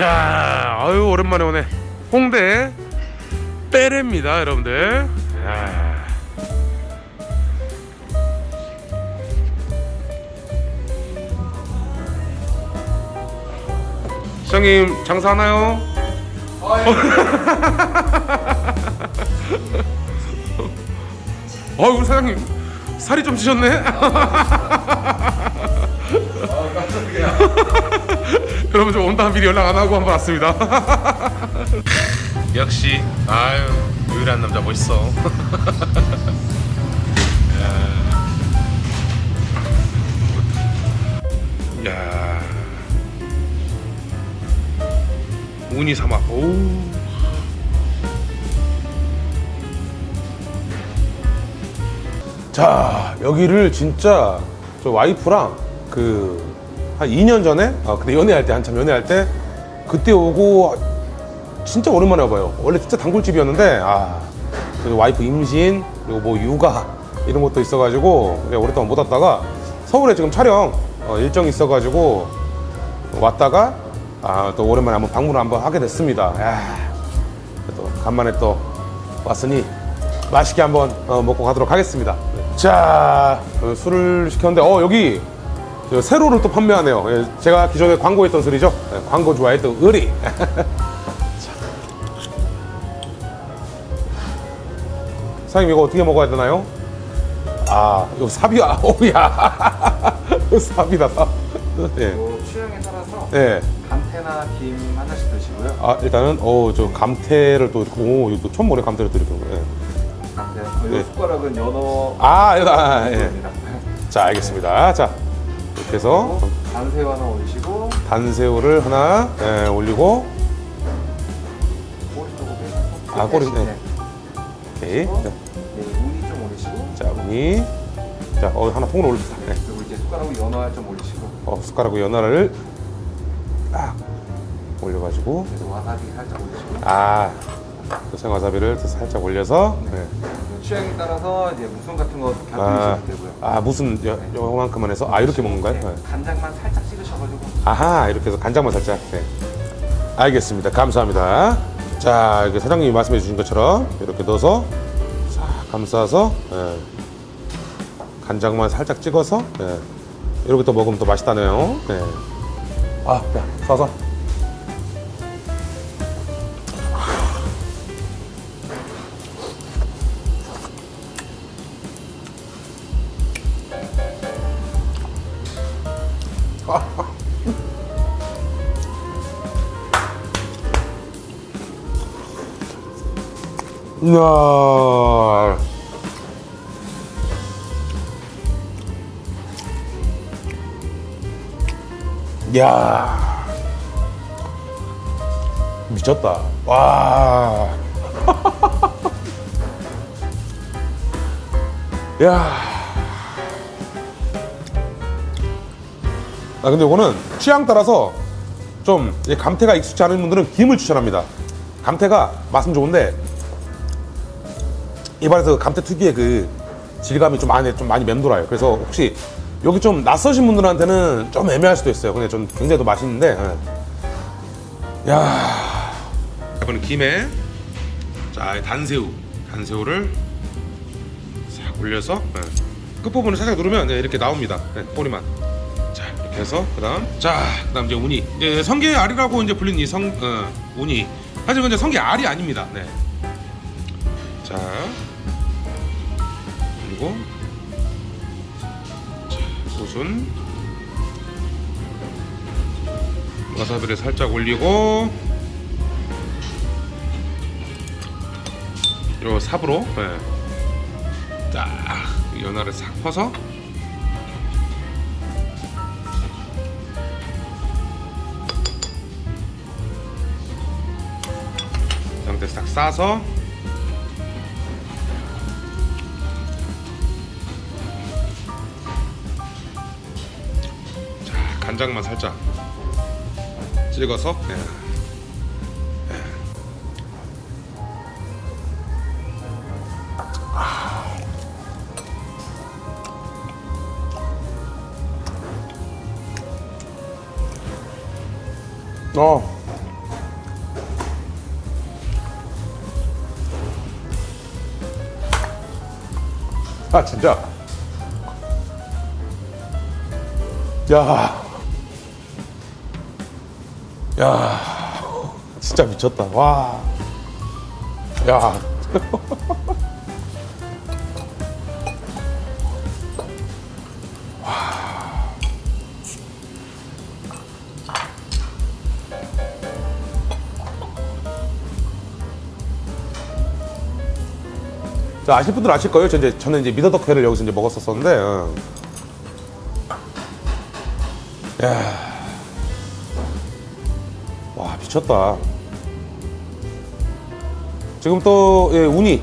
자, 아유 오랜만에 오네. 홍대 빼레입니다, 여러분들. 야. 시장님 장사하나요? 어, 우리 사장님 살이 좀 찌셨네. 여러분 좀 온다면 미리 연락 안 하고 한번 왔습니다. 역시 아유 유일한 남자 멋있어. 야. 야. 우니 사막. 오. 자 여기를 진짜 저 와이프랑 그 한 2년 전에? 아 그때 연애할 때 한참 연애할 때 그때 오고 진짜 오랜만에 와봐요. 원래 진짜 단골집이었는데 아 와이프 임신 그리고 뭐 육아 이런 것도 있어가지고 오랫동안 못 왔다가 서울에 지금 촬영 어, 일정이 있어가지고 왔다가 아 또 오랜만에 한번 방문을 한번 하게 됐습니다. 야, 또 간만에 또 왔으니 맛있게 한번 어, 먹고 가도록 하겠습니다. 자, 어, 술을 시켰는데, 어, 여기 저 세로를 또 판매하네요. 예, 제가 기존에 광고했던 술이죠. 예, 광고 좋아했던 의리. 자. 사장님, 이거 어떻게 먹어야 되나요? 아, 이거 삽이야. 오야. 삽이다, 삽. 예. 뭐 취향에 따라서 예. 감태나 김 하나씩 드시고요. 아, 일단은, 어, 저 감태를 또, 오, 이거 또 처음 보네, 감태를 또 이렇게. 예. 감태. 네. 이 숟가락은 연어. 아, 여기다, 아, 예. 자, 알겠습니다. 자, 이렇게 해서 단새우 하나 올리시고 단새우를 하나 예, 올리고 꼬리 빼서 아, 꼬리, 끝에 네. 오케이 어? 자, 네, 우니 좀 올리시고 자 우니 자 어, 하나 통으로 올립니다 네. 그리고 이제 숟가락으로 연어 좀 올리시고 어, 숟가락으로 연어를 딱 올려가지고 와사비 살짝 올리시고 아 생 와사비를 또 살짝 올려서 네. 취향에 따라서 이제 무슨 같은 거 아, 되고요. 아 무슨 여, 요만큼만 해서 아 이렇게 먹는 거예요? 네, 네. 간장만 살짝 찍으셔가지고 아하 이렇게 해서 간장만 살짝 네. 알겠습니다 감사합니다 자 이렇게 사장님이 말씀해 주신 것처럼 이렇게 넣어서 싹 감싸서 예. 간장만 살짝 찍어서 예. 이렇게 또 먹으면 또 맛있다네요 네. 아, 야, 싸서 이야. 야 미쳤다 와 야. 아 근데 이거는 취향 따라서 좀이 감태가 익숙지 않은 분들은 김을 추천합니다. 감태가 맛은 좋은데 입안에서 감태 특유의 그 질감이 좀 많이 좀 많이 맴돌아요. 그래서 혹시 여기 좀 낯서신 분들한테는 좀 애매할 수도 있어요. 근데 전 굉장히 더 맛있는데. 예. 야. 이번엔 김에 자이 단새우 단새우를 싹 올려서 예. 끝부분을 살짝 누르면 네, 이렇게 나옵니다. 네, 꼬리만. 해서 그다음 자 그다음 이제 우니 이제 성게 알이라고 이제 불리는 이성 어, 우니 하지만 이제 성게 알이 아닙니다. 네. 자 그리고 자, 소순 와사비를 살짝 올리고 요 삽으로 예. 딱 연화를 싹 퍼서 싸서 자, 간장만 살짝 찍어서 네. 어. 아 진짜. 야. 야. 진짜 미쳤다. 와. 야. 자, 아실 분들 아실 거예요. 저 이제 저는 이제 미더덕회를 여기서 이제 먹었었었는데. 어. 야. 와, 미쳤다. 지금 또 예, 우니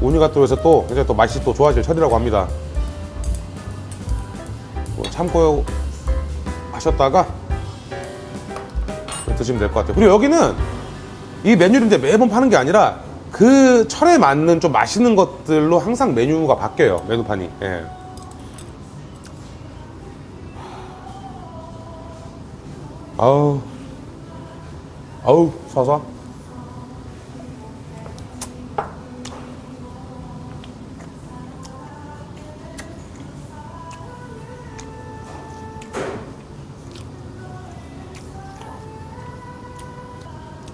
우니가 또 요새 또 이제 또 맛이 또 좋아질 철이라고 합니다. 뭐 참고 하셨다가 드시면 될 것 같아요. 그리고 여기는 이 이제 매번 파는 게 아니라 그 철에 맞는 좀 맛있는 것들로 항상 메뉴가 바뀌어요. 메뉴판이. 예. 아우, 아우, 사사.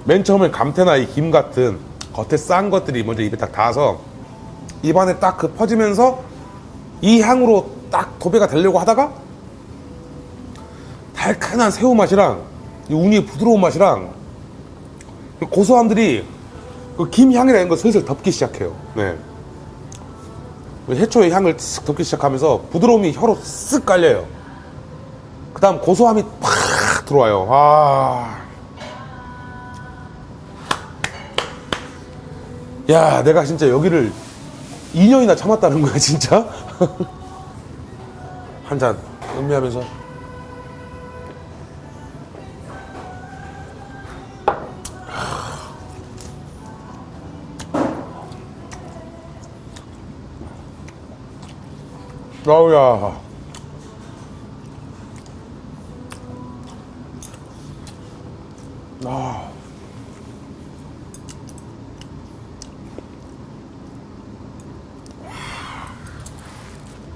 맨 처음에 감태나 이 김 같은 겉에 싼 것들이 먼저 입에 딱 닿아서 입안에 딱 그 퍼지면서 이 향으로 딱 도배가 되려고 하다가 달큰한 새우 맛이랑 이 우니의 부드러운 맛이랑 그 고소함들이 그 김 향이라는 걸 슬슬 덮기 시작해요. 네. 그 해초의 향을 쓱 덮기 시작하면서 부드러움이 혀로 쓱 깔려요. 그 다음 고소함이 팍 들어와요. 아. 야, 내가 진짜 여기를 2년이나 참았다는 거야, 진짜? 한 잔 음미하면서. 아우야. 아.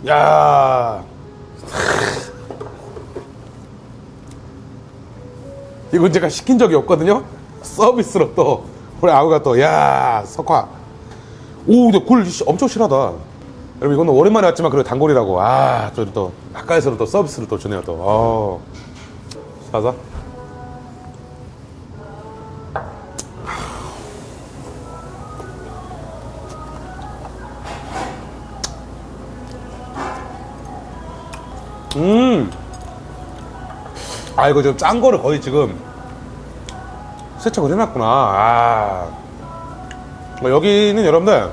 야. 이건 제가 시킨 적이 없거든요. 서비스로 또 우리 아우가 또 야 석화. 오, 근데 굴 씨, 엄청 실하다. 여러분 이거는 오랜만에 왔지만 그래도 단골이라고. 아, 또, 또 가까이서는 또 서비스를 또 주네요 또. 어. 사사. 아 이거 지금 짠 거를 거의 지금 세척을 해놨구나. 아. 어, 여기는 여러분들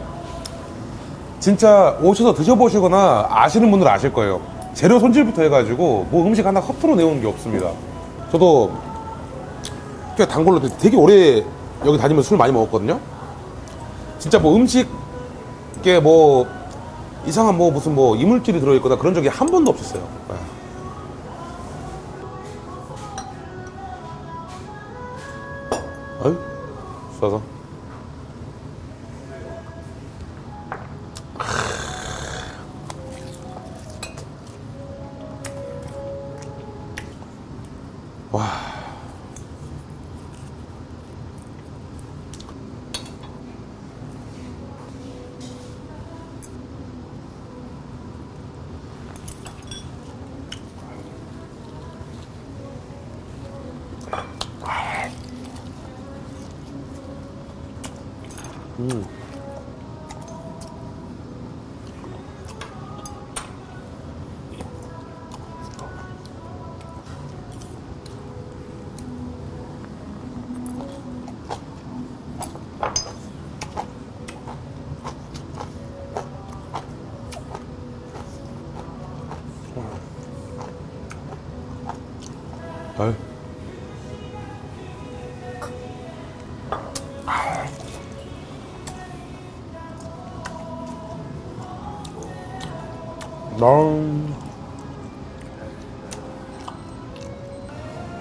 진짜 오셔서 드셔보시거나 아시는 분들 아실 거예요. 재료 손질부터 해가지고 뭐 음식 하나 허투루 내오는 게 없습니다. 저도 꽤 단골로 되게 오래 여기 다니면서 술 많이 먹었거든요. 진짜 뭐 음식에 뭐 이상한 뭐 무슨 뭐 이물질이 들어있거나 그런 적이 한 번도 없었어요. 써서.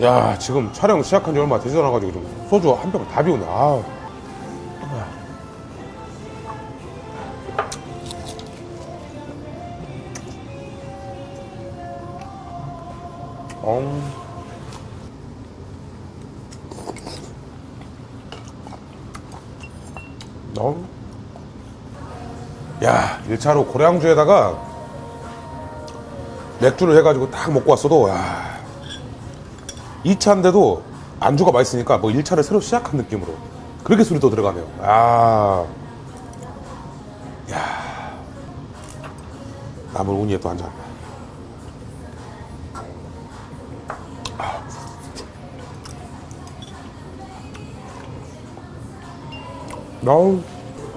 야 지금 촬영 시작한 지 얼마 되지 않아가지고 지금 소주 한병다 비우네 아. 엉. 엉. 야 1차로 고량주에다가 맥주를 해가지고 딱 먹고 왔어도 야 2차인데도 안주가 맛있으니까 뭐 1차를 새로 시작한 느낌으로 그렇게 술이 또 들어가네요. 아, 야, 나물 우니에 또 한 잔. 아우,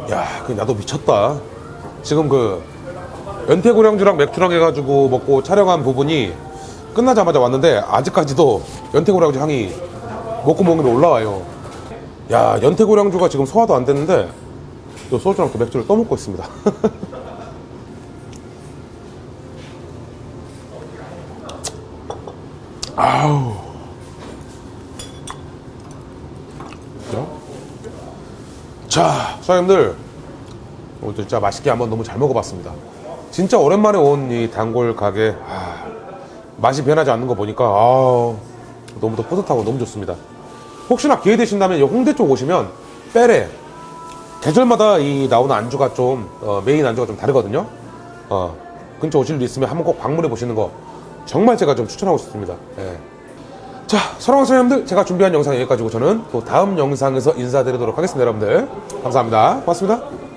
야, 그 나도 미쳤다. 지금 그 연태고량주랑 맥주랑 해가지고 먹고 촬영한 부분이 끝나자마자 왔는데 아직까지도 연태고량주 향이 먹고 먹으면 올라와요. 야, 연태고량주가 지금 소화도 안 됐는데 또 소주랑 또 맥주를 떠먹고 있습니다. 아우. 자, 사장님들 오늘 진짜 맛있게 한번 너무 잘 먹어봤습니다. 진짜 오랜만에 온 이 단골 가게 아, 맛이 변하지 않는 거 보니까 아, 너무 더 뿌듯하고 너무 좋습니다. 혹시나 기회 되신다면 이 홍대 쪽 오시면 빼레 계절마다 이 나오는 안주가 좀 어, 메인 안주가 좀 다르거든요. 어, 근처 오실 일 있으면 한번 꼭 방문해 보시는 거 정말 제가 좀 추천하고 싶습니다. 예. 자, 사랑하는 사장님들, 제가 준비한 영상 여기까지고 저는 또 다음 영상에서 인사드리도록 하겠습니다, 여러분들. 감사합니다. 고맙습니다.